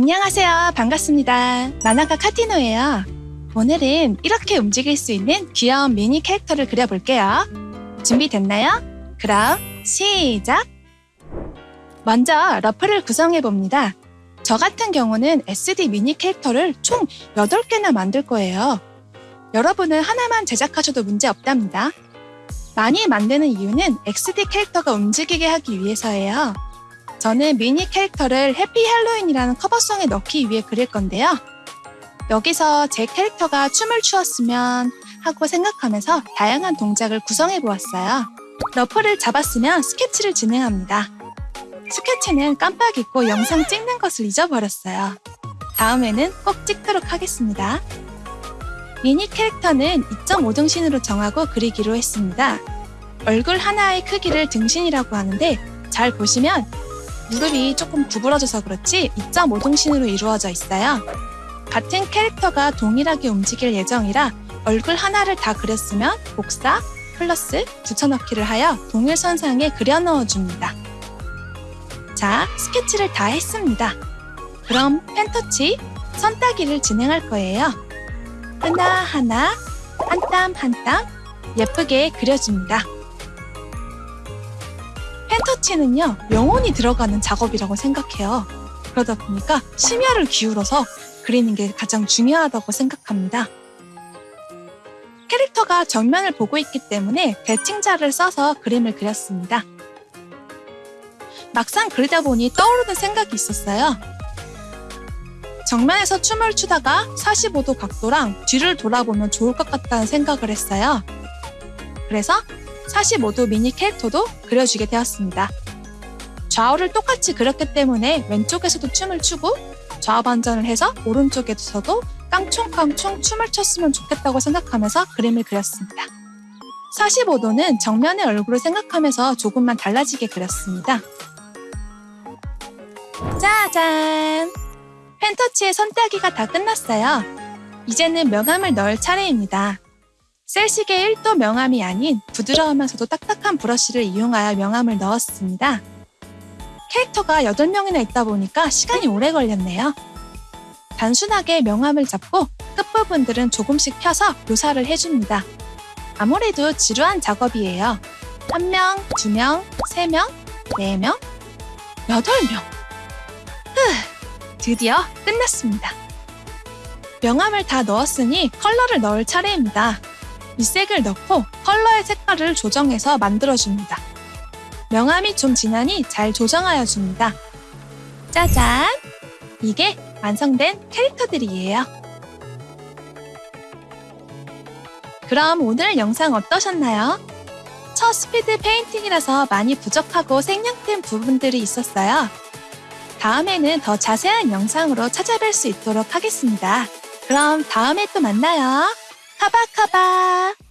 안녕하세요. 반갑습니다. 만화가 카티노예요. 오늘은 이렇게 움직일 수 있는 귀여운 미니 캐릭터를 그려볼게요. 준비됐나요? 그럼 시작! 먼저 러프를 구성해봅니다. 저 같은 경우는 SD 미니 캐릭터를 총 8개나 만들 거예요. 여러분은 하나만 제작하셔도 문제 없답니다. 많이 만드는 이유는 XD 캐릭터가 움직이게 하기 위해서예요. 저는 미니 캐릭터를 Happy Halloween이라는 cover song에 넣기 위해 그릴 건데요. 여기서 제 캐릭터가 춤을 추었으면 하고 생각하면서 다양한 동작을 구성해 보았어요. rough를 잡았으면 스케치를 진행합니다. 스케치는 깜빡 잊고 영상 찍는 것을 잊어버렸어요. 다음에는 꼭 찍도록 하겠습니다. 미니 캐릭터는 2.5등신으로 정하고 그리기로 했습니다. 얼굴 하나의 크기를 등신이라고 하는데 잘 보시면 무릎이 조금 구부러져서 그렇지 2.5등신으로 이루어져 있어요. 같은 캐릭터가 동일하게 움직일 예정이라 얼굴 하나를 다 그렸으면 복사, 플러스, 붙여넣기를 하여 동일선상에 그려 넣어줍니다. 자, 스케치를 다 했습니다. 그럼 펜터치, 선 따기를 진행할 거예요. 하나하나, 한 땀 한 땀 예쁘게 그려줍니다. 펜터치는요, 영혼이 들어가는 작업이라고 생각해요. 그러다 보니까 심혈을 기울여서 그리는 게 가장 중요하다고 생각합니다. 캐릭터가 정면을 보고 있기 때문에 대칭자를 써서 그림을 그렸습니다. 막상 그리다 보니 떠오르는 생각이 있었어요. 정면에서 춤을 추다가 45도 각도랑 뒤를 돌아보면 좋을 것 같다는 생각을 했어요. 그래서 45도 미니 캐릭터도 그려주게 되었습니다. 좌우를 똑같이 그렸기 때문에 왼쪽에서도 춤을 추고 좌우 반전을 해서 오른쪽에서도 깡총깡총 춤을 췄으면 좋겠다고 생각하면서 그림을 그렸습니다. 45도는 정면의 얼굴을 생각하면서 조금만 달라지게 그렸습니다. 짜잔! 펜터치의 선따기가 다 끝났어요. 이제는 명암을 넣을 차례입니다. 셀식의 1도 명암이 아닌 부드러우면서도 딱딱한 브러쉬를 이용하여 명암을 넣었습니다. 캐릭터가 8명이나 있다 보니까 시간이 오래 걸렸네요. 단순하게 명암을 잡고 끝부분들은 조금씩 펴서 묘사를 해줍니다. 아무래도 지루한 작업이에요. 1명, 2명, 3명, 4명, 8명. 흐, 드디어 끝났습니다. 명암을 다 넣었으니 컬러를 넣을 차례입니다. 밑색을 넣고 컬러의 색깔을 조정해서 만들어줍니다. 명암이 좀 진하니 잘 조정하여 줍니다. 짜잔! 이게 완성된 캐릭터들이에요. 그럼 오늘 영상 어떠셨나요? 첫 speed painting이라서 많이 부족하고 생략된 부분들이 있었어요. 다음에는 더 자세한 영상으로 찾아뵐 수 있도록 하겠습니다. 그럼 다음에 또 만나요. 카바카바!